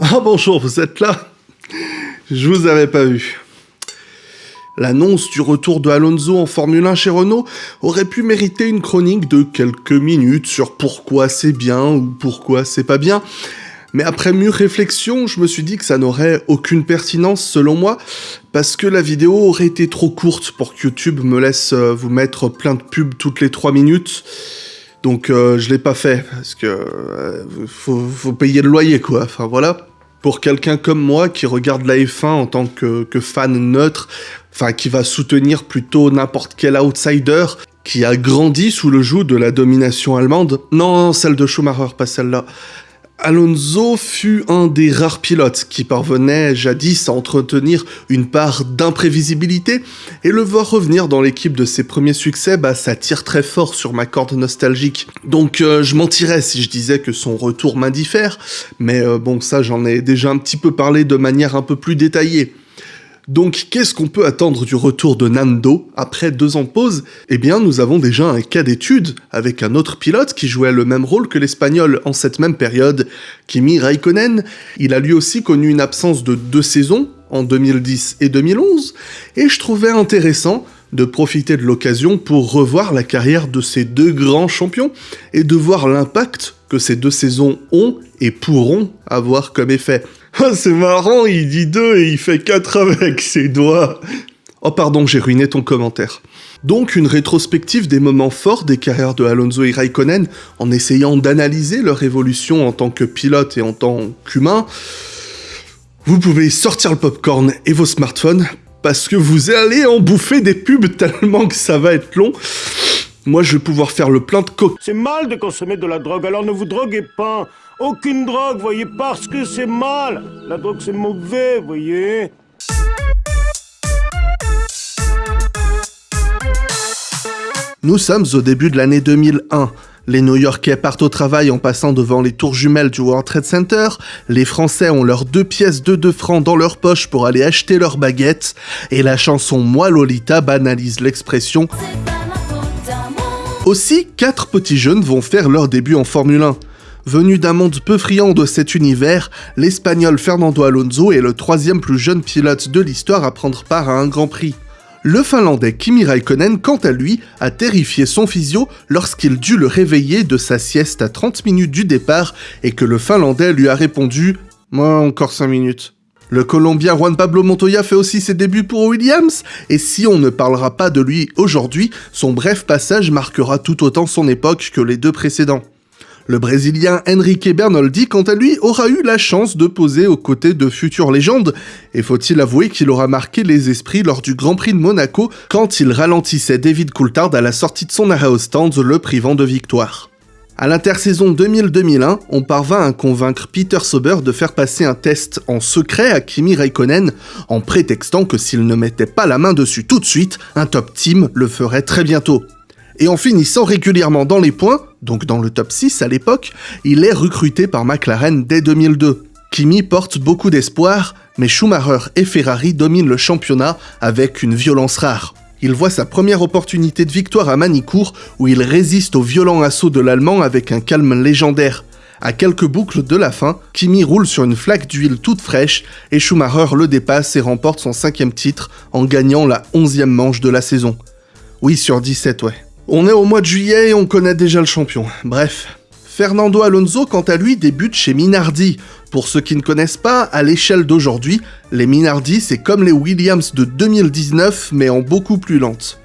Ah bonjour, vous êtes là? Je vous avais pas vu. L'annonce du retour de Alonso en Formule 1 chez Renault aurait pu mériter une chronique de quelques minutes sur pourquoi c'est bien ou pourquoi c'est pas bien, mais après mûre réflexion, je me suis dit que ça n'aurait aucune pertinence selon moi, parce que la vidéo aurait été trop courte pour que YouTube me laisse euh, vous mettre plein de pubs toutes les 3 minutes. Donc euh, je l'ai pas fait, parce que euh, faut, payer le loyer quoi, enfin voilà. Pour quelqu'un comme moi qui regarde la F1 en tant que, fan neutre, enfin qui va soutenir plutôt n'importe quel outsider, qui a grandi sous le joug de la domination allemande, non, celle de Schumacher, pas celle-là, Alonso fut un des rares pilotes qui parvenait jadis à entretenir une part d'imprévisibilité, et le voir revenir dans l'équipe de ses premiers succès, bah ça tire très fort sur ma corde nostalgique. Donc euh, je mentirais si je disais que son retour m'indiffère, mais euh, bon ça j'en ai déjà un petit peu parlé de manière un peu plus détaillée. Donc qu'est-ce qu'on peut attendre du retour de Nando après deux ans de pause? Eh bien nous avons déjà un cas d'étude avec un autre pilote qui jouait le même rôle que l'espagnol en cette même période, Kimi Raikkonen. Il a lui aussi connu une absence de deux saisons, en 2010 et 2011, et je trouvais intéressant de profiter de l'occasion pour revoir la carrière de ces deux grands champions et de voir l'impact que ces deux saisons ont et pourront avoir comme effet. Ah, c'est marrant, il dit deux et il fait quatre avec ses doigts. Oh pardon, j'ai ruiné ton commentaire. Donc une rétrospective des moments forts des carrières de Alonso et Raikkonen en essayant d'analyser leur évolution en tant que pilote et en tant qu'humain. Vous pouvez sortir le popcorn et vos smartphones parce que vous allez en bouffer des pubs tellement que ça va être long. Moi, je vais pouvoir faire le plein de coke. C'est mal de consommer de la drogue, alors ne vous droguez pas. Aucune drogue, voyez, parce que c'est mal. La drogue, c'est mauvais, voyez. Nous sommes au début de l'année 2001. Les New-Yorkais partent au travail en passant devant les tours jumelles du World Trade Center, les Français ont leurs deux pièces de 2 francs dans leur poche pour aller acheter leurs baguettes, et la chanson Moi Lolita banalise l'expression aussi, quatre petits jeunes vont faire leur début en Formule 1. Venu d'un monde peu friand de cet univers, l'Espagnol Fernando Alonso est le troisième plus jeune pilote de l'histoire à prendre part à un Grand Prix. Le Finlandais Kimi Raikkonen, quant à lui, a terrifié son physio lorsqu'il dut le réveiller de sa sieste à 30 minutes du départ et que le Finlandais lui a répondu « Moi, encore 5 minutes ». Le Colombien Juan Pablo Montoya fait aussi ses débuts pour Williams, et si on ne parlera pas de lui aujourd'hui, son bref passage marquera tout autant son époque que les deux précédents. Le Brésilien Enrique Bernoldi, quant à lui, aura eu la chance de poser aux côtés de futures légendes, et faut-il avouer qu'il aura marqué les esprits lors du Grand Prix de Monaco quand il ralentissait David Coulthard à la sortie de son arrêt le privant de victoire? À l'intersaison 2000-2001, on parvint à convaincre Peter Sauber de faire passer un test en secret à Kimi Raikkonen, en prétextant que s'il ne mettait pas la main dessus tout de suite, un top team le ferait très bientôt. Et en finissant régulièrement dans les points, donc dans le top 6 à l'époque, il est recruté par McLaren dès 2002. Kimi porte beaucoup d'espoir, mais Schumacher et Ferrari dominent le championnat avec une violence rare il voit sa première opportunité de victoire à Manicourt où il résiste au violent assaut de l'Allemand avec un calme légendaire. À quelques boucles de la fin, Kimi roule sur une flaque d'huile toute fraîche et Schumacher le dépasse et remporte son cinquième titre en gagnant la onzième manche de la saison. Oui, sur 17, ouais. On est au mois de juillet et on connaît déjà le champion. Bref. Fernando Alonso, quant à lui, débute chez Minardi, pour ceux qui ne connaissent pas, à l'échelle d'aujourd'hui, les Minardi c'est comme les Williams de 2019 mais en beaucoup plus lente.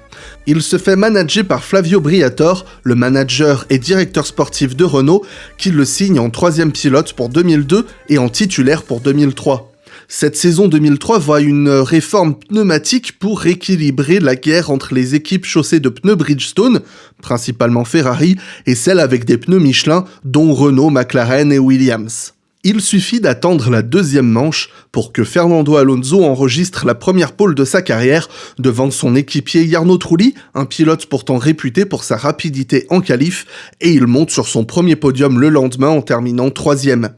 Il se fait manager par Flavio Briatore, le manager et directeur sportif de Renault, qui le signe en troisième pilote pour 2002 et en titulaire pour 2003. Cette saison 2003 voit une réforme pneumatique pour rééquilibrer la guerre entre les équipes chaussées de pneus Bridgestone, principalement Ferrari, et celles avec des pneus Michelin, dont Renault, McLaren et Williams. Il suffit d'attendre la deuxième manche pour que Fernando Alonso enregistre la première pole de sa carrière devant son équipier Jarno Trulli, un pilote pourtant réputé pour sa rapidité en qualif, et il monte sur son premier podium le lendemain en terminant troisième.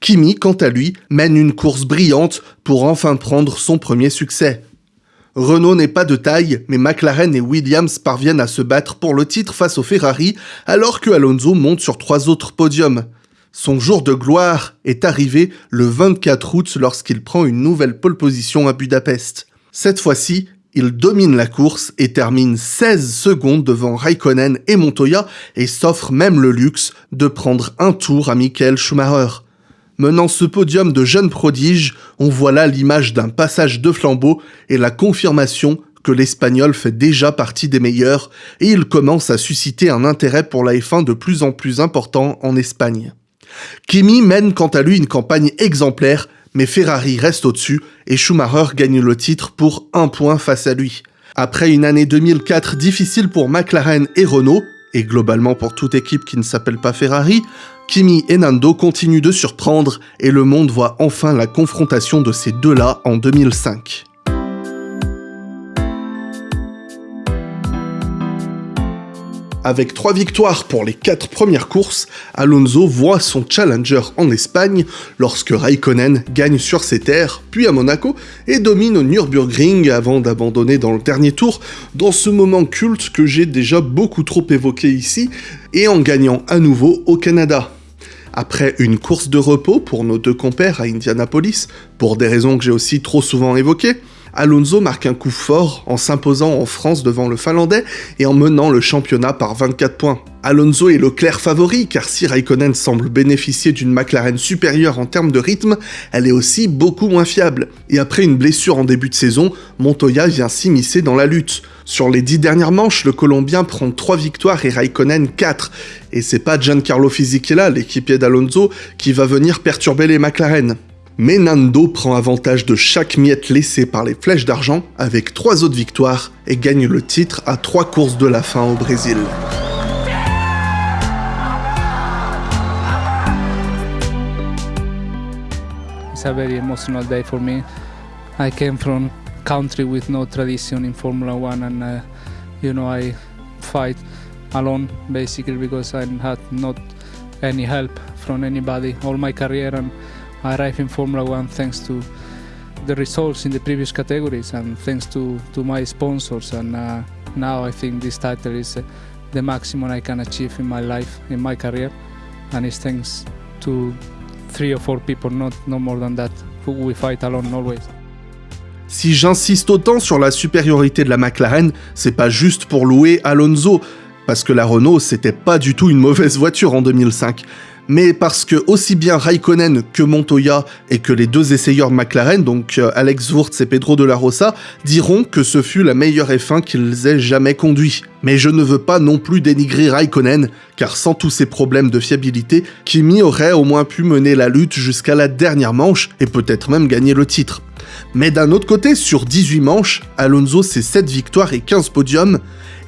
Kimi, quant à lui, mène une course brillante pour enfin prendre son premier succès. Renault n'est pas de taille, mais McLaren et Williams parviennent à se battre pour le titre face au Ferrari, alors que Alonso monte sur trois autres podiums. Son jour de gloire est arrivé le 24 août lorsqu'il prend une nouvelle pole position à Budapest. Cette fois-ci, il domine la course et termine 16 secondes devant Raikkonen et Montoya et s'offre même le luxe de prendre un tour à Michael Schumacher. Menant ce podium de jeunes prodiges, on voit là l'image d'un passage de flambeau et la confirmation que l'Espagnol fait déjà partie des meilleurs et il commence à susciter un intérêt pour la F1 de plus en plus important en Espagne. Kimi mène quant à lui une campagne exemplaire mais Ferrari reste au-dessus et Schumacher gagne le titre pour un point face à lui. Après une année 2004 difficile pour McLaren et Renault, et globalement pour toute équipe qui ne s'appelle pas Ferrari, Kimi et Nando continuent de surprendre et le monde voit enfin la confrontation de ces deux-là en 2005. Avec trois victoires pour les quatre premières courses, Alonso voit son challenger en Espagne lorsque Raikkonen gagne sur ses terres, puis à Monaco, et domine au Nürburgring avant d'abandonner dans le dernier tour, dans ce moment culte que j'ai déjà beaucoup trop évoqué ici, et en gagnant à nouveau au Canada. Après une course de repos pour nos deux compères à Indianapolis, pour des raisons que j'ai aussi trop souvent évoquées, Alonso marque un coup fort en s'imposant en France devant le Finlandais et en menant le championnat par 24 points. Alonso est le clair favori car si Raikkonen semble bénéficier d'une McLaren supérieure en termes de rythme, elle est aussi beaucoup moins fiable. Et après une blessure en début de saison, Montoya vient s'immiscer dans la lutte. Sur les 10 dernières manches, le Colombien prend 3 victoires et Raikkonen 4. Et c'est pas Giancarlo Fisichella, l'équipier d'Alonso, qui va venir perturber les McLaren. Mais Nando prend avantage de chaque miette laissée par les flèches d'argent avec trois autres victoires et gagne le titre à trois courses de la fin au Brésil. It's a very emotional day for me. I came from country with no tradition in Formula One, and uh, you know I fight alone basically because I had not any help from anybody all my career and arrived in Formula One thanks to the results in the previous categories and thanks to, to my sponsors. And uh, now I think this title is uh, the maximum I can achieve in my life, in my career. And it's thanks to three or four people, not no more than that. We fight alone always. Si j'insiste autant sur la supériorité de la McLaren, c'est pas juste pour louer Alonso, parce que la Renault c'était pas du tout une mauvaise voiture en 2005 mais parce que aussi bien Raikkonen que Montoya et que les deux essayeurs McLaren, donc euh, Alex Wurz et Pedro de la Rosa, diront que ce fut la meilleure F1 qu'ils aient jamais conduit. Mais je ne veux pas non plus dénigrer Raikkonen, car sans tous ces problèmes de fiabilité, Kimi aurait au moins pu mener la lutte jusqu'à la dernière manche et peut-être même gagner le titre. Mais d'un autre côté, sur 18 manches, Alonso c'est 7 victoires et 15 podiums,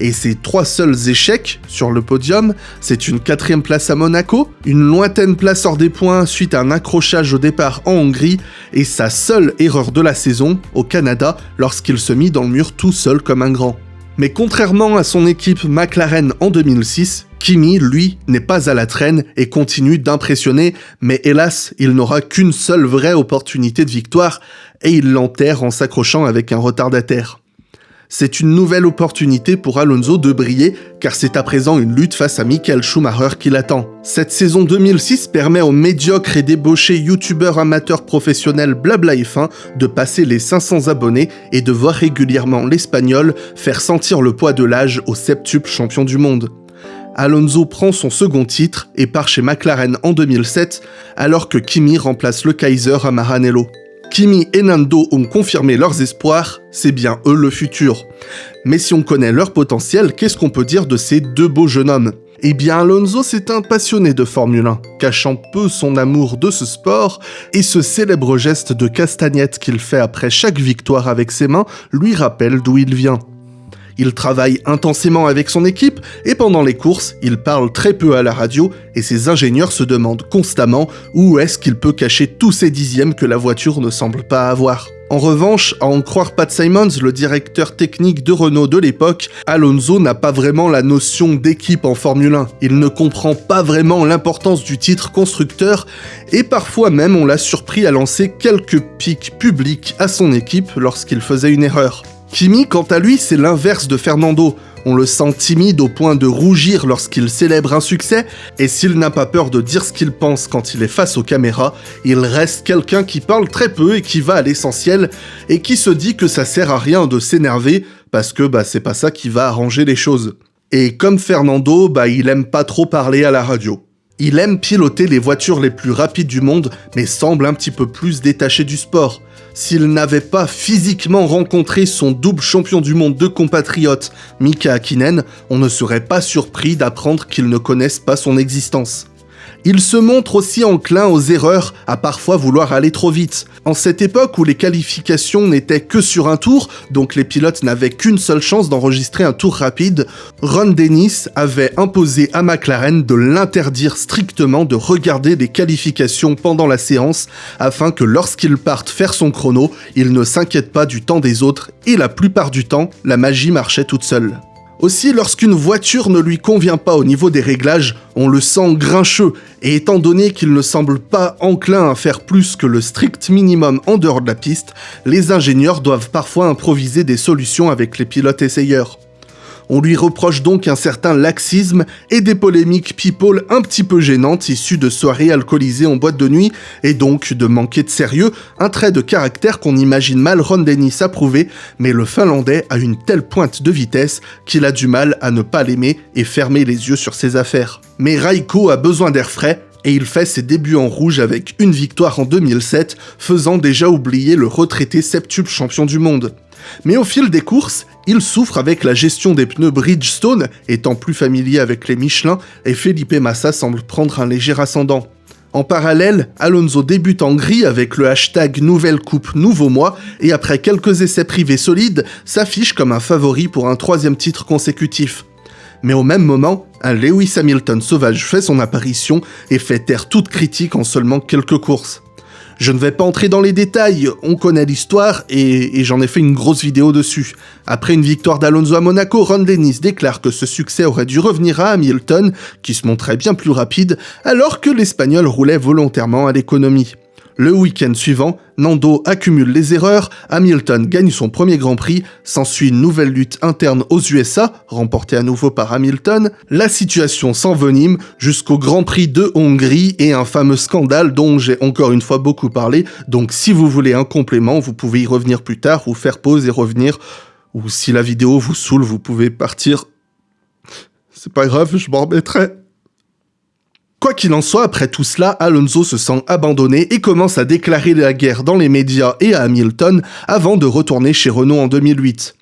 et ses trois seuls échecs sur le podium, c'est une quatrième place à Monaco, une lointaine place hors des points suite à un accrochage au départ en Hongrie, et sa seule erreur de la saison au Canada lorsqu'il se mit dans le mur tout seul comme un grand. Mais contrairement à son équipe McLaren en 2006, Kimi, lui, n'est pas à la traîne et continue d'impressionner, mais hélas, il n'aura qu'une seule vraie opportunité de victoire, et il l'enterre en s'accrochant avec un retardataire. C'est une nouvelle opportunité pour Alonso de briller, car c'est à présent une lutte face à Michael Schumacher qui l'attend. Cette saison 2006 permet aux médiocres et débauchés youtubeurs amateurs professionnels Blabla F1 de passer les 500 abonnés et de voir régulièrement l'Espagnol faire sentir le poids de l'âge au septuple champion du monde. Alonso prend son second titre et part chez McLaren en 2007, alors que Kimi remplace le Kaiser à Maranello. Kimi et Nando ont confirmé leurs espoirs, c'est bien eux le futur. Mais si on connaît leur potentiel, qu'est-ce qu'on peut dire de ces deux beaux jeunes hommes? Eh bien, Alonso, c'est un passionné de Formule 1, cachant peu son amour de ce sport, et ce célèbre geste de castagnette qu'il fait après chaque victoire avec ses mains lui rappelle d'où il vient. Il travaille intensément avec son équipe et pendant les courses, il parle très peu à la radio et ses ingénieurs se demandent constamment où est-ce qu'il peut cacher tous ces dixièmes que la voiture ne semble pas avoir. En revanche, à en croire Pat Simons, le directeur technique de Renault de l'époque, Alonso n'a pas vraiment la notion d'équipe en Formule 1. Il ne comprend pas vraiment l'importance du titre constructeur et parfois même on l'a surpris à lancer quelques pics publics à son équipe lorsqu'il faisait une erreur. Kimi, quant à lui, c'est l'inverse de Fernando. On le sent timide au point de rougir lorsqu'il célèbre un succès, et s'il n'a pas peur de dire ce qu'il pense quand il est face aux caméras, il reste quelqu'un qui parle très peu et qui va à l'essentiel, et qui se dit que ça sert à rien de s'énerver, parce que bah, c'est pas ça qui va arranger les choses. Et comme Fernando, bah, il aime pas trop parler à la radio. Il aime piloter les voitures les plus rapides du monde, mais semble un petit peu plus détaché du sport s'il n'avait pas physiquement rencontré son double champion du monde de compatriote, Mika Hakkinen, on ne serait pas surpris d'apprendre qu'il ne connaisse pas son existence. Il se montre aussi enclin aux erreurs, à parfois vouloir aller trop vite. En cette époque où les qualifications n'étaient que sur un tour, donc les pilotes n'avaient qu'une seule chance d'enregistrer un tour rapide, Ron Dennis avait imposé à McLaren de l'interdire strictement de regarder les qualifications pendant la séance, afin que lorsqu'il parte faire son chrono, il ne s'inquiète pas du temps des autres, et la plupart du temps, la magie marchait toute seule. Aussi, lorsqu'une voiture ne lui convient pas au niveau des réglages, on le sent grincheux, et étant donné qu'il ne semble pas enclin à faire plus que le strict minimum en dehors de la piste, les ingénieurs doivent parfois improviser des solutions avec les pilotes essayeurs. On lui reproche donc un certain laxisme et des polémiques people un petit peu gênantes issues de soirées alcoolisées en boîte de nuit et donc de manquer de sérieux, un trait de caractère qu'on imagine mal Ron Dennis approuver, mais le Finlandais a une telle pointe de vitesse qu'il a du mal à ne pas l'aimer et fermer les yeux sur ses affaires. Mais Raiko a besoin d'air frais et il fait ses débuts en rouge avec une victoire en 2007, faisant déjà oublier le retraité septuple champion du monde. Mais au fil des courses, il souffre avec la gestion des pneus Bridgestone, étant plus familier avec les Michelin, et Felipe Massa semble prendre un léger ascendant. En parallèle, Alonso débute en gris avec le hashtag Nouvelle Coupe Nouveau Mois et après quelques essais privés solides, s'affiche comme un favori pour un troisième titre consécutif. Mais au même moment, un Lewis Hamilton sauvage fait son apparition et fait taire toute critique en seulement quelques courses. Je ne vais pas entrer dans les détails, on connaît l'histoire et, j'en ai fait une grosse vidéo dessus. Après une victoire d'Alonso à Monaco, Ron Dennis déclare que ce succès aurait dû revenir à Hamilton, qui se montrait bien plus rapide, alors que l'Espagnol roulait volontairement à l'économie. Le week-end suivant, Nando accumule les erreurs, Hamilton gagne son premier Grand Prix, s'ensuit une nouvelle lutte interne aux USA, remportée à nouveau par Hamilton, la situation s'envenime jusqu'au Grand Prix de Hongrie et un fameux scandale dont j'ai encore une fois beaucoup parlé, donc si vous voulez un complément, vous pouvez y revenir plus tard ou faire pause et revenir, ou si la vidéo vous saoule, vous pouvez partir. C'est pas grave, je m'en remettrai. Quoi qu'il en soit, après tout cela, Alonso se sent abandonné et commence à déclarer la guerre dans les médias et à Hamilton avant de retourner chez Renault en 2008.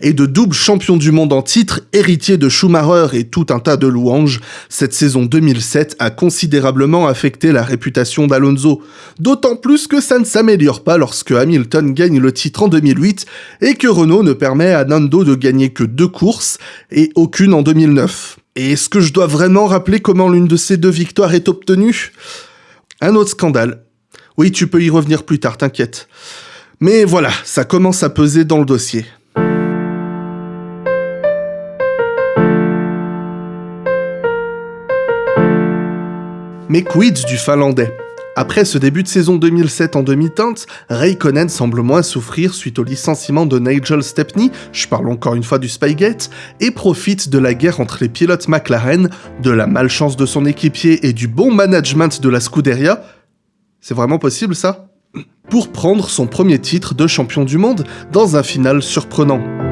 Et de double champion du monde en titre, héritier de Schumacher et tout un tas de louanges, cette saison 2007 a considérablement affecté la réputation d'Alonso. D'autant plus que ça ne s'améliore pas lorsque Hamilton gagne le titre en 2008 et que Renault ne permet à Nando de gagner que deux courses et aucune en 2009. Et est-ce que je dois vraiment rappeler comment l'une de ces deux victoires est obtenue? Un autre scandale. Oui, tu peux y revenir plus tard, t'inquiète. Mais voilà, ça commence à peser dans le dossier. Mais quid du finlandais après ce début de saison 2007 en demi-teinte, Raikkonen semble moins souffrir suite au licenciement de Nigel Stepney, je parle encore une fois du Spygate, et profite de la guerre entre les pilotes McLaren, de la malchance de son équipier et du bon management de la Scuderia. C'est vraiment possible ça? Pour prendre son premier titre de champion du monde dans un final surprenant.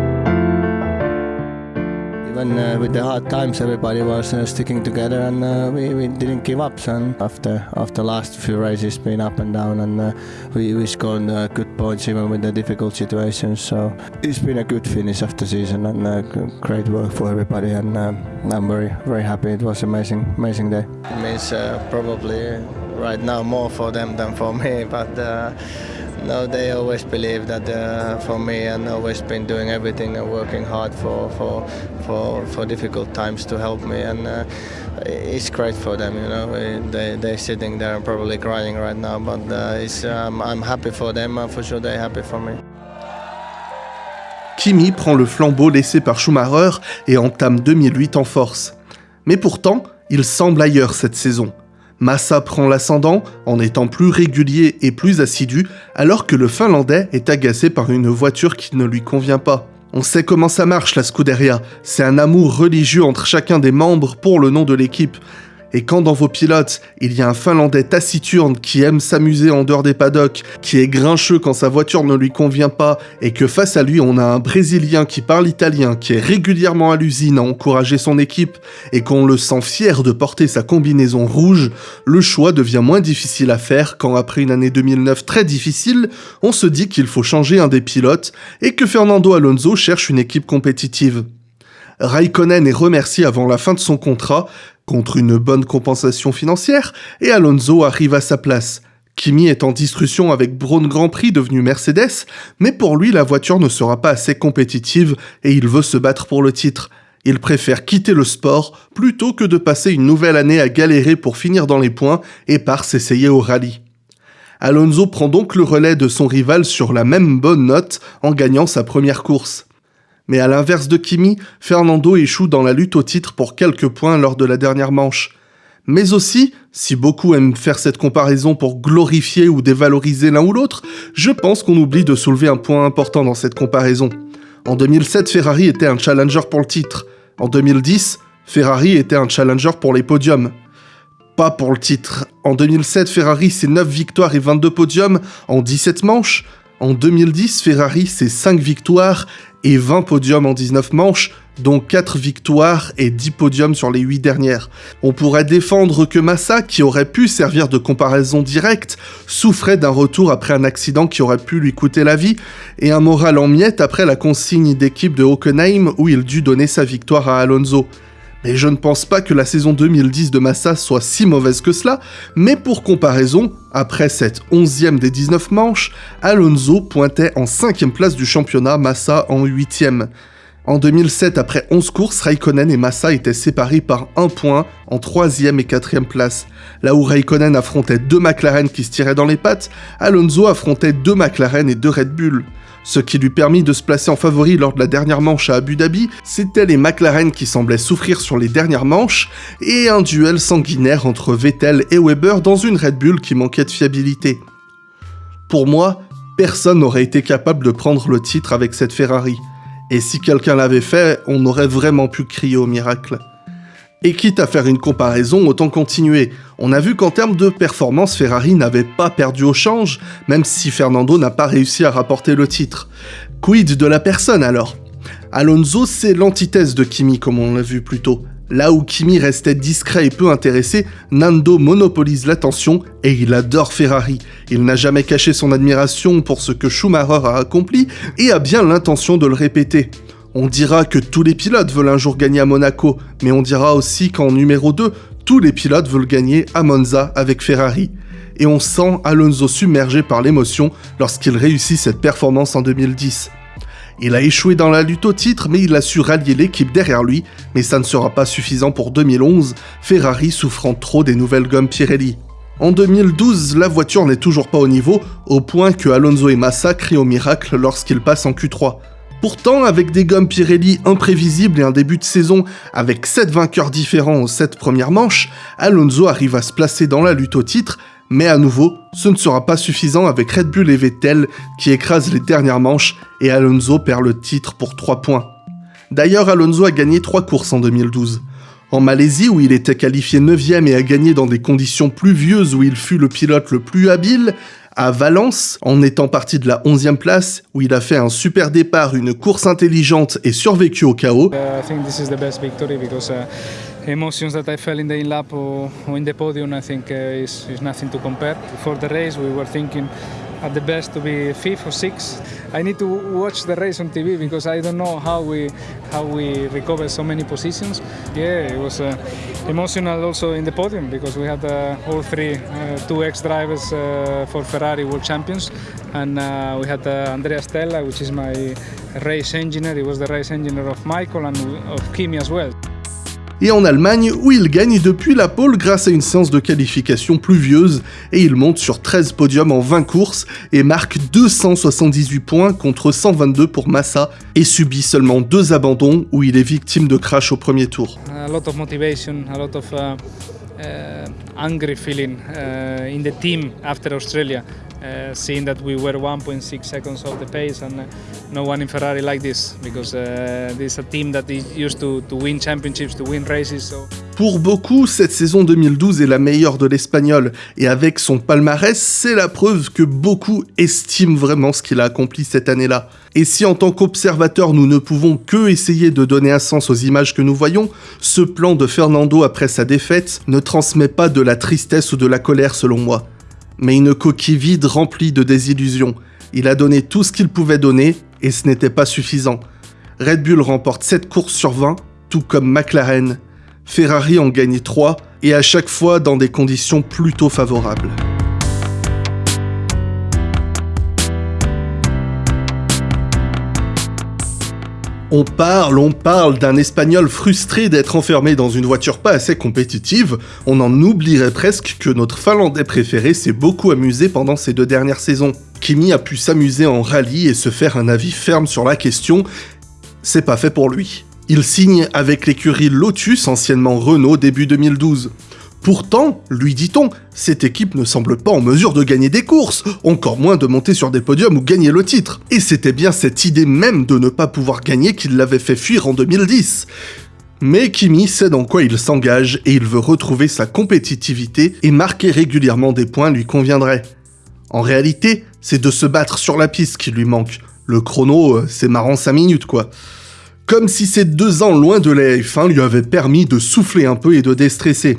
Uh, with the hard times, everybody was uh, sticking together, and uh, we, we didn't give up. And after after last few races, been up and down, and uh, we we scored uh, good points even with the difficult situations. So it's been a good finish of the season, and uh, great work for everybody. And I'm very very happy. It was amazing amazing day. It means probably right now more for them than for me, but. No, they always believe that uh, for me and always been doing everything and working hard for for for, difficult times to help me and uh, it's great for them. You know, they they're sitting there and probably crying right now, but uh, it's, um, I'm happy for them. for sure, they're happy for me. Kimi prend le flambeau laissé par Schumacher et entame 2008 en force. Mais pourtant, il semble ailleurs cette saison. Massa prend l'ascendant en étant plus régulier et plus assidu, alors que le Finlandais est agacé par une voiture qui ne lui convient pas. On sait comment ça marche la Scuderia, c'est un amour religieux entre chacun des membres pour le nom de l'équipe. Et quand dans vos pilotes, il y a un Finlandais taciturne qui aime s'amuser en dehors des paddocks, qui est grincheux quand sa voiture ne lui convient pas, et que face à lui on a un Brésilien qui parle italien, qui est régulièrement à l'usine à encourager son équipe, et qu'on le sent fier de porter sa combinaison rouge, le choix devient moins difficile à faire quand après une année 2009 très difficile, on se dit qu'il faut changer un des pilotes, et que Fernando Alonso cherche une équipe compétitive. Raikkonen est remercié avant la fin de son contrat, contre une bonne compensation financière, et Alonso arrive à sa place. Kimi est en discussion avec Braun Grand Prix devenu Mercedes, mais pour lui la voiture ne sera pas assez compétitive et il veut se battre pour le titre. Il préfère quitter le sport plutôt que de passer une nouvelle année à galérer pour finir dans les points et par s'essayer au rallye. Alonso prend donc le relais de son rival sur la même bonne note en gagnant sa première course. Mais à l'inverse de Kimi, Fernando échoue dans la lutte au titre pour quelques points lors de la dernière manche. Mais aussi, si beaucoup aiment faire cette comparaison pour glorifier ou dévaloriser l'un ou l'autre, je pense qu'on oublie de soulever un point important dans cette comparaison. En 2007, Ferrari était un challenger pour le titre. En 2010, Ferrari était un challenger pour les podiums. Pas pour le titre. En 2007, Ferrari c'est 9 victoires et 22 podiums en 17 manches. En 2010, Ferrari c'est 5 victoires et 20 podiums en 19 manches, dont 4 victoires et 10 podiums sur les 8 dernières. On pourrait défendre que Massa, qui aurait pu servir de comparaison directe, souffrait d'un retour après un accident qui aurait pu lui coûter la vie, et un moral en miettes après la consigne d'équipe de Hockenheim où il dut donner sa victoire à Alonso. Mais je ne pense pas que la saison 2010 de Massa soit si mauvaise que cela, mais pour comparaison, après cette 11e des 19 manches, Alonso pointait en 5e place du championnat, Massa en 8e. En 2007, après 11 courses, Raikkonen et Massa étaient séparés par un point en 3e et 4e place. Là où Raikkonen affrontait deux McLaren qui se tiraient dans les pattes, Alonso affrontait deux McLaren et deux Red Bull. Ce qui lui permit de se placer en favori lors de la dernière manche à Abu Dhabi, c'était les McLaren qui semblaient souffrir sur les dernières manches, et un duel sanguinaire entre Vettel et Weber dans une Red Bull qui manquait de fiabilité. Pour moi, personne n'aurait été capable de prendre le titre avec cette Ferrari. Et si quelqu'un l'avait fait, on aurait vraiment pu crier au miracle. Et quitte à faire une comparaison, autant continuer. On a vu qu'en termes de performance, Ferrari n'avait pas perdu au change, même si Fernando n'a pas réussi à rapporter le titre. Quid de la personne alors? Alonso, c'est l'antithèse de Kimi, comme on l'a vu plus tôt. Là où Kimi restait discret et peu intéressé, Nando monopolise l'attention et il adore Ferrari. Il n'a jamais caché son admiration pour ce que Schumacher a accompli et a bien l'intention de le répéter. On dira que tous les pilotes veulent un jour gagner à Monaco, mais on dira aussi qu'en numéro 2, tous les pilotes veulent gagner à Monza avec Ferrari. Et on sent Alonso submergé par l'émotion lorsqu'il réussit cette performance en 2010. Il a échoué dans la lutte au titre, mais il a su rallier l'équipe derrière lui, mais ça ne sera pas suffisant pour 2011, Ferrari souffrant trop des nouvelles gommes Pirelli. En 2012, la voiture n'est toujours pas au niveau, au point que Alonso et Massa crient au miracle lorsqu'ils passent en Q3. Pourtant, avec des gommes Pirelli imprévisibles et un début de saison avec 7 vainqueurs différents aux 7 premières manches, Alonso arrive à se placer dans la lutte au titre, mais à nouveau, ce ne sera pas suffisant avec Red Bull et Vettel qui écrasent les dernières manches et Alonso perd le titre pour 3 points. D'ailleurs, Alonso a gagné 3 courses en 2012. En Malaisie, où il était qualifié 9ème et a gagné dans des conditions pluvieuses où il fut le pilote le plus habile, à Valence, en étant parti de la 11e place, où il a fait un super départ, une course intelligente et survécu au chaos. Emotions that I felt in the in lap or, or in the podium, I think uh, is, is nothing to compare. Before the race, we were thinking at the best to be fifth or sixth. I need to watch the race on TV because I don't know how we how we recover so many positions. Yeah, it was uh, emotional also in the podium because we had uh, all three, uh, two ex-drivers uh, for Ferrari World Champions, and uh, we had uh, Andrea Stella, which is my race engineer. He was the race engineer of Michael and of Kimi as well. Et en Allemagne où il gagne depuis la pole grâce à une séance de qualification pluvieuse et il monte sur 13 podiums en 20 courses et marque 278 points contre 122 pour Massa et subit seulement deux abandons où il est victime de crash au premier tour. A lot of motivation, a lot of uh, uh, angry feeling uh, in the team after Australia, uh, seeing that we were 1.6 seconds the pace, and uh, no one in Ferrari like this because uh, this is team that is used to, to win championships, to win races. Pour beaucoup, cette saison 2012 est la meilleure de l'Espagnol, et avec son palmarès, c'est la preuve que beaucoup estiment vraiment ce qu'il a accompli cette année-là. Et si en tant qu'observateur nous ne pouvons que essayer de donner un sens aux images que nous voyons, ce plan de Fernando après sa défaite ne transmet pas de la tristesse ou de la colère selon moi, mais une coquille vide remplie de désillusions. Il a donné tout ce qu'il pouvait donner, et ce n'était pas suffisant. Red Bull remporte 7 courses sur 20, tout comme McLaren, Ferrari en gagne 3, et à chaque fois dans des conditions plutôt favorables. On parle, on parle d'un Espagnol frustré d'être enfermé dans une voiture pas assez compétitive, on en oublierait presque que notre Finlandais préféré s'est beaucoup amusé pendant ces deux dernières saisons. Kimi a pu s'amuser en rallye et se faire un avis ferme sur la question, c'est pas fait pour lui. Il signe avec l'écurie Lotus, anciennement Renault, début 2012. Pourtant, lui dit-on, cette équipe ne semble pas en mesure de gagner des courses, encore moins de monter sur des podiums ou gagner le titre. Et c'était bien cette idée même de ne pas pouvoir gagner qui l'avait fait fuir en 2010. Mais Kimi sait dans quoi il s'engage et il veut retrouver sa compétitivité et marquer régulièrement des points lui conviendrait. En réalité, c'est de se battre sur la piste qui lui manque. Le chrono, euh, c'est marrant 5 minutes quoi. Comme si ces deux ans loin de la F1 lui avaient permis de souffler un peu et de déstresser.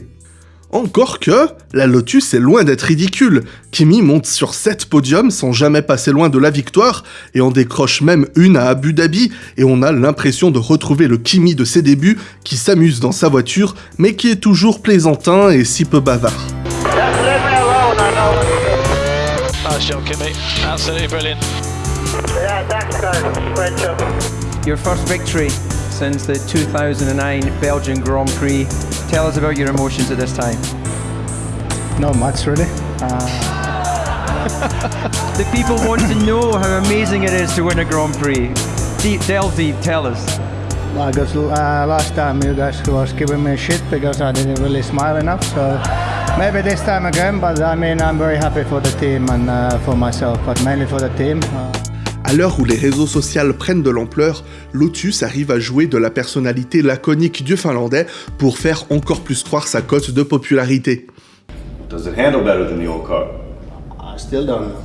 Encore que, la Lotus est loin d'être ridicule. Kimi monte sur 7 podiums sans jamais passer loin de la victoire, et en décroche même une à Abu Dhabi, et on a l'impression de retrouver le Kimi de ses débuts, qui s'amuse dans sa voiture, mais qui est toujours plaisantin et si peu bavard. Your first victory since the 2009 Belgian Grand Prix. Tell us about your emotions at this time. Not much, really. The people want to know how amazing it is to win a Grand Prix. Deep, delve deep, tell us. Got uh, last time you guys was giving me shit because I didn't really smile enough. So maybe this time again. But I mean, I'm very happy for the team and uh, for myself, but mainly for the team. À l'heure où les réseaux sociaux prennent de l'ampleur, Lotus arrive à jouer de la personnalité laconique du Finlandais pour faire encore plus croire sa cote de popularité. Does it handle better than the old car? I still don't know.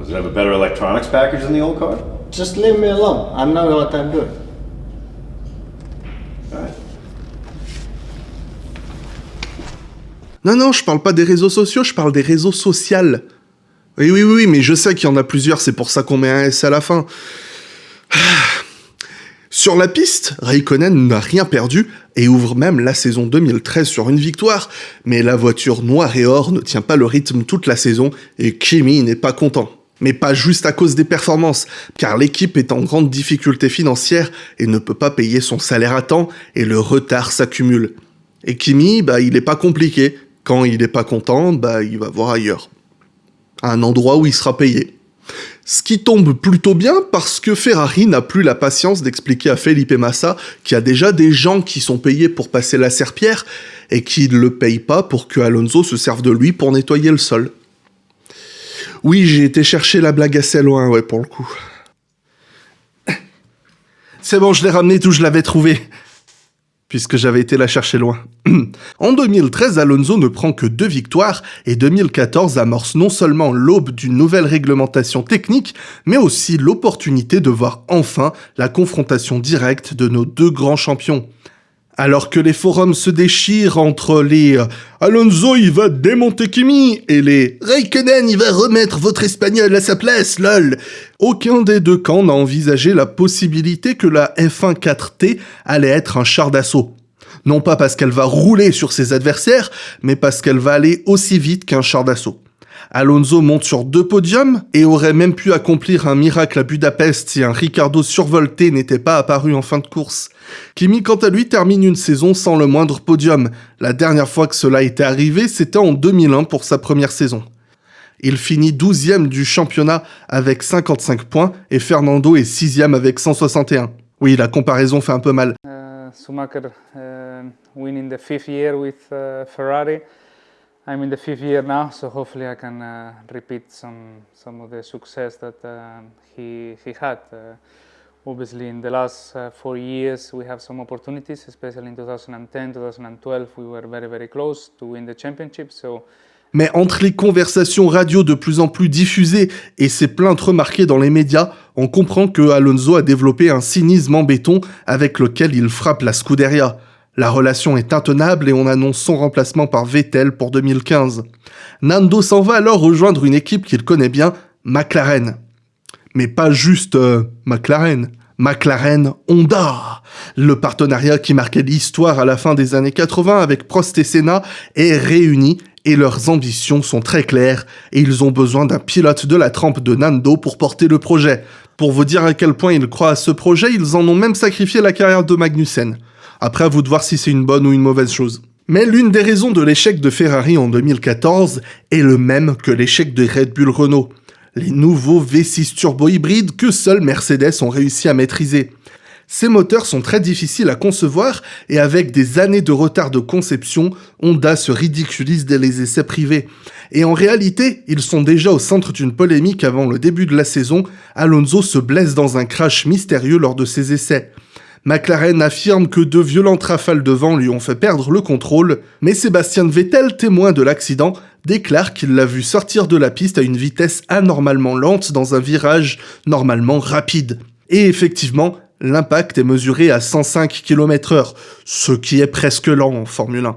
Does it have a better electronics package than the old car? Just leave me alone. I know what I'm doing. Non, non, je parle pas des réseaux sociaux, je parle des réseaux sociaux. Oui, oui, oui, mais je sais qu'il y en a plusieurs, c'est pour ça qu'on met un S à la fin. Sur la piste, Raikkonen n'a rien perdu et ouvre même la saison 2013 sur une victoire, mais la voiture noire et or ne tient pas le rythme toute la saison et Kimi n'est pas content. Mais pas juste à cause des performances, car l'équipe est en grande difficulté financière et ne peut pas payer son salaire à temps et le retard s'accumule. Et Kimi, bah, il est pas compliqué. Quand il est pas content, bah, il va voir ailleurs un endroit où il sera payé. Ce qui tombe plutôt bien parce que Ferrari n'a plus la patience d'expliquer à Felipe Massa qu'il y a déjà des gens qui sont payés pour passer la serpillère et qui ne le payent pas pour que Alonso se serve de lui pour nettoyer le sol. Oui, j'ai été chercher la blague assez loin, ouais, pour le coup. C'est bon, je l'ai ramené d'où je l'avais trouvé puisque j'avais été la chercher loin. en 2013, Alonso ne prend que deux victoires et 2014 amorce non seulement l'aube d'une nouvelle réglementation technique, mais aussi l'opportunité de voir enfin la confrontation directe de nos deux grands champions. Alors que les forums se déchirent entre les euh, Alonso il va démonter Kimi et les Raikkonen il va remettre votre espagnol à sa place, lol. Aucun des deux camps n'a envisagé la possibilité que la F1 4T allait être un char d'assaut. Non pas parce qu'elle va rouler sur ses adversaires, mais parce qu'elle va aller aussi vite qu'un char d'assaut. Alonso monte sur deux podiums et aurait même pu accomplir un miracle à Budapest si un Ricardo survolté n'était pas apparu en fin de course. Kimi quant à lui termine une saison sans le moindre podium. La dernière fois que cela était arrivé, c'était en 2001 pour sa première saison. Il finit 12e du championnat avec 55 points et Fernando est 6e avec 161. Oui, la comparaison fait un peu mal. Uh, uh, Schumacher uh, winning the fifth year with uh, Ferrari. I'm in the fifth year now, so hopefully I can uh, repeat some some of the success that uh, he he had. Uh, obviously, in the last uh, four years, we have some opportunities, especially in 2010, 2012, we were very very close to win the championship. So. Mais entre les conversations radio de plus en plus diffusées et ses plaintes remarquées dans les médias, on comprend que Alonso a développé un cynisme en béton avec lequel il frappe la Scuderia. La relation est intenable et on annonce son remplacement par Vettel pour 2015. Nando s'en va alors rejoindre une équipe qu'il connaît bien, McLaren. Mais pas juste euh, McLaren. McLaren Honda. Le partenariat qui marquait l'histoire à la fin des années 80 avec Prost et Senna est réuni et leurs ambitions sont très claires et ils ont besoin d'un pilote de la trempe de Nando pour porter le projet. Pour vous dire à quel point ils croient à ce projet, ils en ont même sacrifié la carrière de Magnussen. Après, à vous de voir si c'est une bonne ou une mauvaise chose. Mais l'une des raisons de l'échec de Ferrari en 2014 est le même que l'échec de Red Bull Renault. Les nouveaux V6 turbo-hybrides que seuls Mercedes ont réussi à maîtriser. Ces moteurs sont très difficiles à concevoir et avec des années de retard de conception, Honda se ridiculise dès les essais privés. Et en réalité, ils sont déjà au centre d'une polémique avant le début de la saison, Alonso se blesse dans un crash mystérieux lors de ses essais. McLaren affirme que de violentes rafales de vent lui ont fait perdre le contrôle, mais Sébastien Vettel, témoin de l'accident, déclare qu'il l'a vu sortir de la piste à une vitesse anormalement lente dans un virage normalement rapide. Et effectivement, l'impact est mesuré à 105 km h ce qui est presque lent en Formule 1.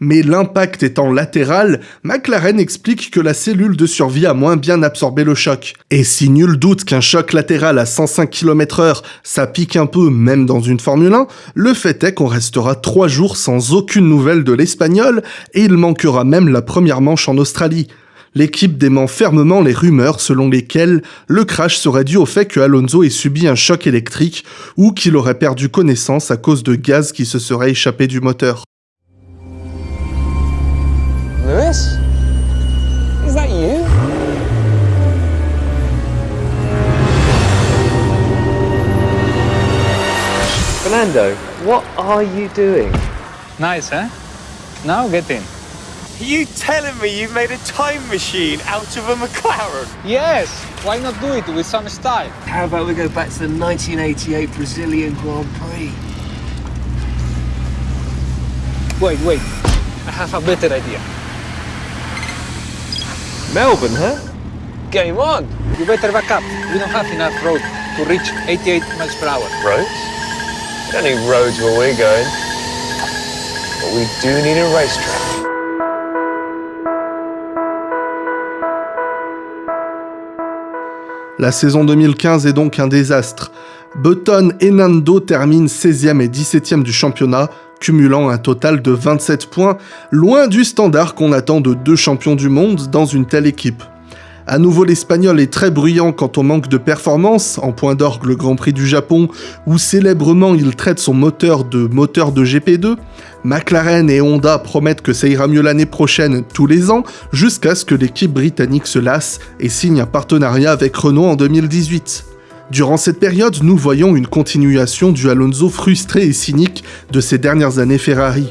Mais l'impact étant latéral, McLaren explique que la cellule de survie a moins bien absorbé le choc. Et si nul doute qu'un choc latéral à 105 km h ça pique un peu même dans une Formule 1, le fait est qu'on restera 3 jours sans aucune nouvelle de l'Espagnol et il manquera même la première manche en Australie l'équipe dément fermement les rumeurs selon lesquelles le crash serait dû au fait que Alonso ait subi un choc électrique ou qu'il aurait perdu connaissance à cause de gaz qui se serait échappé du moteur. Lewis? Is that you? Fernando, what are you doing? Nice, huh? Now get in. Are you telling me you've made a time machine out of a McLaren? Yes, why not do it with some style? How about we go back to the 1988 Brazilian Grand Prix? Wait, wait. I have a better idea. Melbourne, huh? Game on. You better back up. We don't have enough road to reach 88 miles per hour. Roads? We don't need roads where we're going. But we do need a racetrack. La saison 2015 est donc un désastre. Button et Nando terminent 16e et 17e du championnat, cumulant un total de 27 points, loin du standard qu'on attend de deux champions du monde dans une telle équipe. À nouveau, l'Espagnol est très bruyant quant au manque de performance, en point d'orgue le Grand Prix du Japon, où célèbrement il traite son moteur de moteur de GP2. McLaren et Honda promettent que ça ira mieux l'année prochaine tous les ans, jusqu'à ce que l'équipe britannique se lasse et signe un partenariat avec Renault en 2018. Durant cette période, nous voyons une continuation du Alonso frustré et cynique de ces dernières années Ferrari.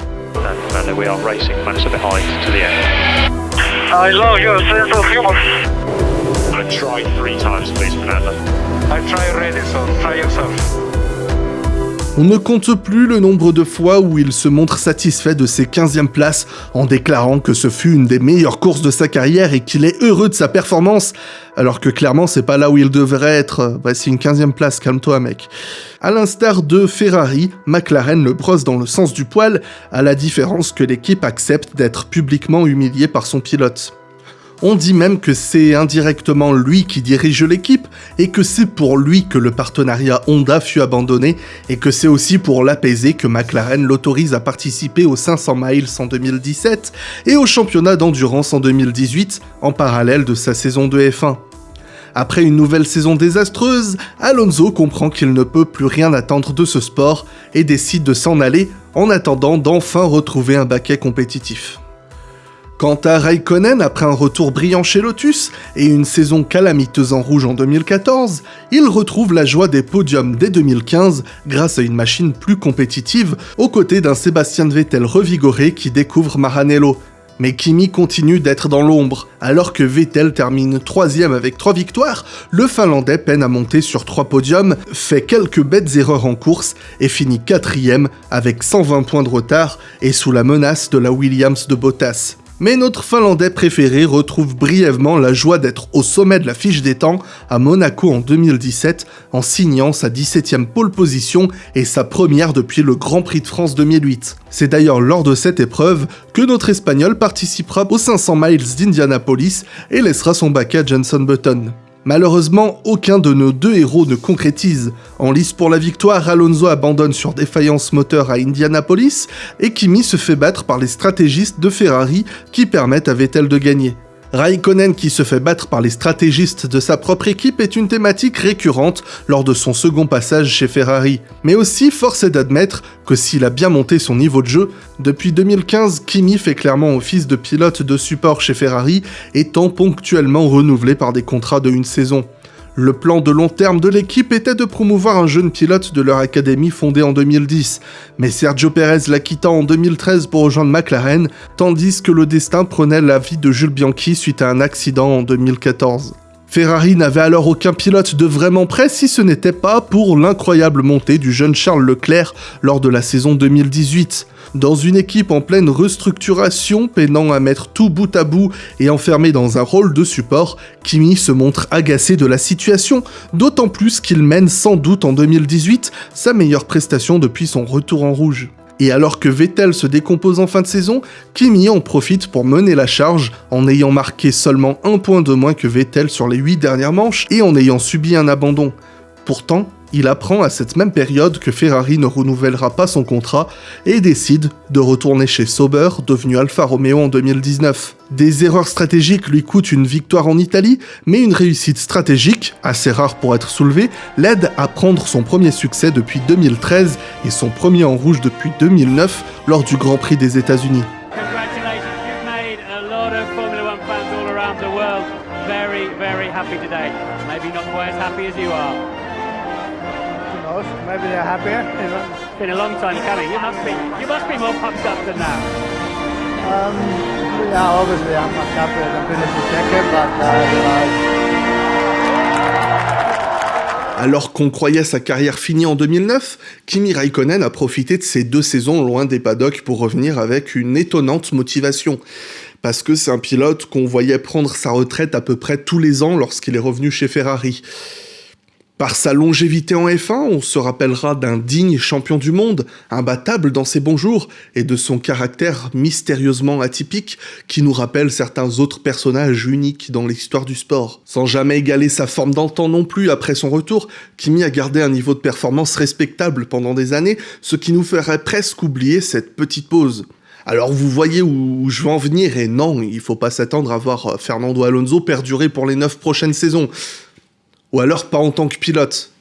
On ne compte plus le nombre de fois où il se montre satisfait de ses 15e places en déclarant que ce fut une des meilleures courses de sa carrière et qu'il est heureux de sa performance, alors que clairement c'est pas là où il devrait être. Voici une 15e place, calme-toi mec. À l'instar de Ferrari, McLaren le brosse dans le sens du poil, à la différence que l'équipe accepte d'être publiquement humiliée par son pilote. On dit même que c'est indirectement lui qui dirige l'équipe et que c'est pour lui que le partenariat Honda fut abandonné et que c'est aussi pour l'apaiser que McLaren l'autorise à participer aux 500 miles en 2017 et au championnat d'endurance en 2018 en parallèle de sa saison de F1. Après une nouvelle saison désastreuse, Alonso comprend qu'il ne peut plus rien attendre de ce sport et décide de s'en aller en attendant d'enfin retrouver un baquet compétitif. Quant à Raikkonen, après un retour brillant chez Lotus et une saison calamiteuse en rouge en 2014, il retrouve la joie des podiums dès 2015 grâce à une machine plus compétitive, aux côtés d'un Sébastien Vettel revigoré qui découvre Maranello. Mais Kimi continue d'être dans l'ombre. Alors que Vettel termine troisième avec trois victoires, le Finlandais peine à monter sur trois podiums, fait quelques bêtes erreurs en course et finit quatrième avec 120 points de retard et sous la menace de la Williams de Bottas. Mais notre Finlandais préféré retrouve brièvement la joie d'être au sommet de la fiche des temps à Monaco en 2017 en signant sa 17e pole position et sa première depuis le Grand Prix de France 2008. C'est d'ailleurs lors de cette épreuve que notre Espagnol participera aux 500 miles d'Indianapolis et laissera son bac à Jenson Button. Malheureusement, aucun de nos deux héros ne concrétise. En lice pour la victoire, Alonso abandonne sur défaillance moteur à Indianapolis et Kimi se fait battre par les stratégistes de Ferrari qui permettent à Vettel de gagner. Raikkonen qui se fait battre par les stratégistes de sa propre équipe est une thématique récurrente lors de son second passage chez Ferrari. Mais aussi, force est d'admettre que s'il a bien monté son niveau de jeu, depuis 2015, Kimi fait clairement office de pilote de support chez Ferrari, étant ponctuellement renouvelé par des contrats de une saison. Le plan de long terme de l'équipe était de promouvoir un jeune pilote de leur académie fondée en 2010, mais Sergio Perez la quitta en 2013 pour rejoindre McLaren, tandis que le destin prenait la vie de Jules Bianchi suite à un accident en 2014. Ferrari n'avait alors aucun pilote de vraiment prêt si ce n'était pas pour l'incroyable montée du jeune Charles Leclerc lors de la saison 2018. Dans une équipe en pleine restructuration, peinant à mettre tout bout à bout et enfermé dans un rôle de support, Kimi se montre agacé de la situation, d'autant plus qu'il mène sans doute en 2018 sa meilleure prestation depuis son retour en rouge. Et alors que Vettel se décompose en fin de saison, Kimi en profite pour mener la charge en ayant marqué seulement un point de moins que Vettel sur les 8 dernières manches et en ayant subi un abandon. Pourtant, il apprend à cette même période que Ferrari ne renouvellera pas son contrat et décide de retourner chez Sauber, devenu Alfa Romeo en 2019. Des erreurs stratégiques lui coûtent une victoire en Italie, mais une réussite stratégique, assez rare pour être soulevée, l'aide à prendre son premier succès depuis 2013 et son premier en rouge depuis 2009 lors du Grand Prix des États-Unis. Maybe they're happier. It's been a long time coming. You must be, you must be more pumped up than that. Um, yeah, obviously I'm much happier than finishing second, but uh, Alors qu'on croyait sa carrière finie en 2009, Kimi Raikkonen a profité de ces deux saisons loin des paddocks pour revenir avec une étonnante motivation. Parce que c'est un pilote qu'on voyait prendre sa retraite à peu près tous les ans lorsqu'il est revenu chez Ferrari. Par sa longévité en F1, on se rappellera d'un digne champion du monde, imbattable dans ses bons jours, et de son caractère mystérieusement atypique qui nous rappelle certains autres personnages uniques dans l'histoire du sport. Sans jamais égaler sa forme d'antan non plus après son retour, Kimi a gardé un niveau de performance respectable pendant des années, ce qui nous ferait presque oublier cette petite pause. Alors vous voyez où je veux en venir, et non, il faut pas s'attendre à voir Fernando Alonso perdurer pour les 9 prochaines saisons. Ou alors pas en tant que pilote.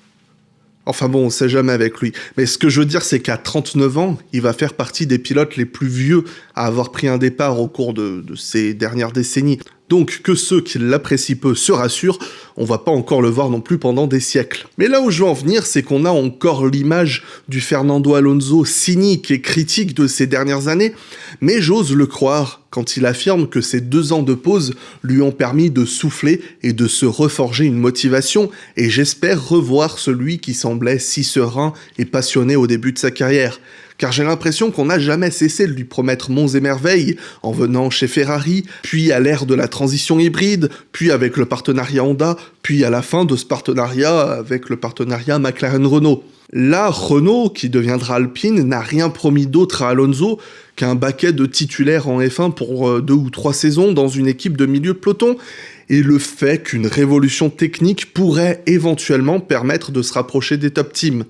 Enfin bon, on sait jamais avec lui. Mais ce que je veux dire, c'est qu'à 39 ans, il va faire partie des pilotes les plus vieux à avoir pris un départ au cours de, de ces dernières décennies. Donc que ceux qui l'apprécient peu se rassurent, on va pas encore le voir non plus pendant des siècles. Mais là où je veux en venir, c'est qu'on a encore l'image du Fernando Alonso cynique et critique de ces dernières années, mais j'ose le croire quand il affirme que ces deux ans de pause lui ont permis de souffler et de se reforger une motivation, et j'espère revoir celui qui semblait si serein et passionné au début de sa carrière. Car j'ai l'impression qu'on n'a jamais cessé de lui promettre monts et merveilles, en venant chez Ferrari, puis à l'ère de la transition hybride, puis avec le partenariat Honda, puis à la fin de ce partenariat avec le partenariat McLaren-Renault. Là, Renault, qui deviendra Alpine, n'a rien promis d'autre à Alonso qu'un baquet de titulaires en F1 pour euh, deux ou trois saisons dans une équipe de milieu de peloton, et le fait qu'une révolution technique pourrait éventuellement permettre de se rapprocher des top teams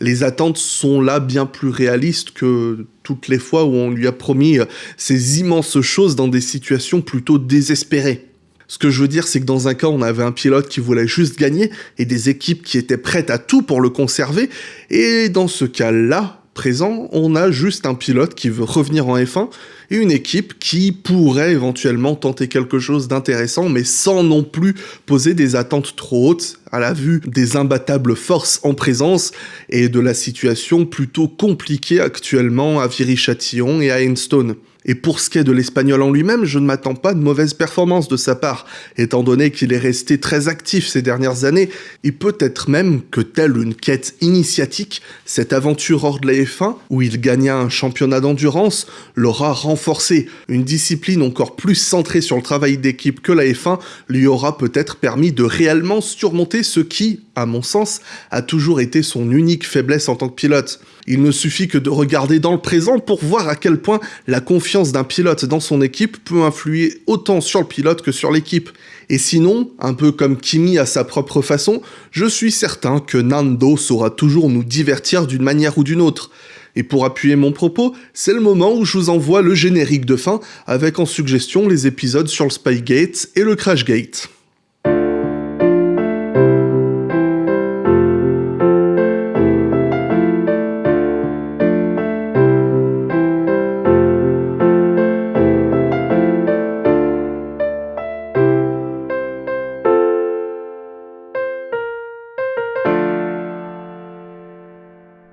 les attentes sont là bien plus réalistes que toutes les fois où on lui a promis euh, ces immenses choses dans des situations plutôt désespérées. Ce que je veux dire, c'est que dans un cas, on avait un pilote qui voulait juste gagner et des équipes qui étaient prêtes à tout pour le conserver, et dans ce cas-là, présent, on a juste un pilote qui veut revenir en F1 et une équipe qui pourrait éventuellement tenter quelque chose d'intéressant, mais sans non plus poser des attentes trop hautes à la vue des imbattables forces en présence et de la situation plutôt compliquée actuellement à Viry-Châtillon et à Enstone. Et pour ce qui est de l'espagnol en lui-même, je ne m'attends pas de mauvaise performance de sa part, étant donné qu'il est resté très actif ces dernières années, et peut-être même que telle une quête initiatique, cette aventure hors de la F1, où il gagna un championnat d'endurance, l'aura renforcé. Une discipline encore plus centrée sur le travail d'équipe que la F1 lui aura peut-être permis de réellement surmonter ce qui, à mon sens, a toujours été son unique faiblesse en tant que pilote. Il ne suffit que de regarder dans le présent pour voir à quel point la confiance d'un pilote dans son équipe peut influer autant sur le pilote que sur l'équipe. Et sinon, un peu comme Kimi à sa propre façon, je suis certain que Nando saura toujours nous divertir d'une manière ou d'une autre. Et pour appuyer mon propos, c'est le moment où je vous envoie le générique de fin avec en suggestion les épisodes sur le Spygate et le Crashgate.